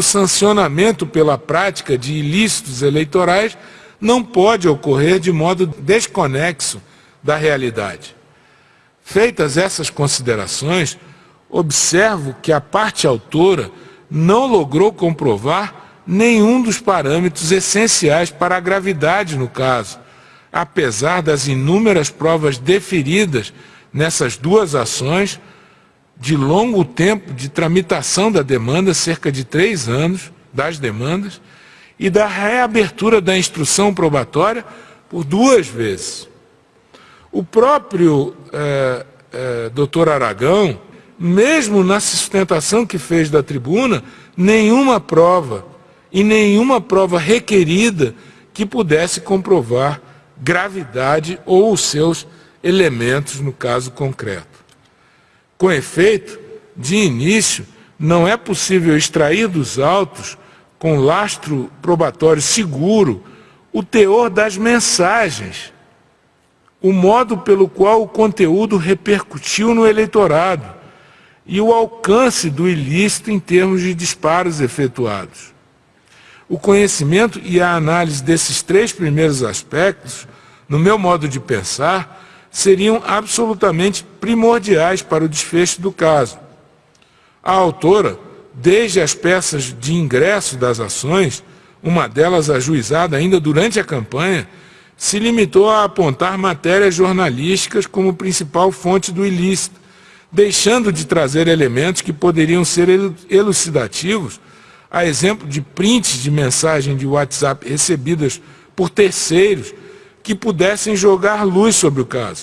o sancionamento pela prática de ilícitos eleitorais não pode ocorrer de modo desconexo da realidade. Feitas essas considerações, observo que a parte autora não logrou comprovar nenhum dos parâmetros essenciais para a gravidade no caso, apesar das inúmeras provas deferidas nessas duas ações, de longo tempo de tramitação da demanda, cerca de três anos das demandas, e da reabertura da instrução probatória por duas vezes. O próprio eh, eh, doutor Aragão, mesmo na sustentação que fez da tribuna, nenhuma prova e nenhuma prova requerida que pudesse comprovar gravidade ou os seus elementos no caso concreto. Com efeito, de início, não é possível extrair dos autos, com lastro probatório seguro, o teor das mensagens, o modo pelo qual o conteúdo repercutiu no eleitorado e o alcance do ilícito em termos de disparos efetuados. O conhecimento e a análise desses três primeiros aspectos, no meu modo de pensar, seriam absolutamente primordiais para o desfecho do caso. A autora, desde as peças de ingresso das ações, uma delas ajuizada ainda durante a campanha, se limitou a apontar matérias jornalísticas como principal fonte do ilícito, deixando de trazer elementos que poderiam ser elucidativos, a exemplo de prints de mensagem de WhatsApp recebidas por terceiros que pudessem jogar luz sobre o caso.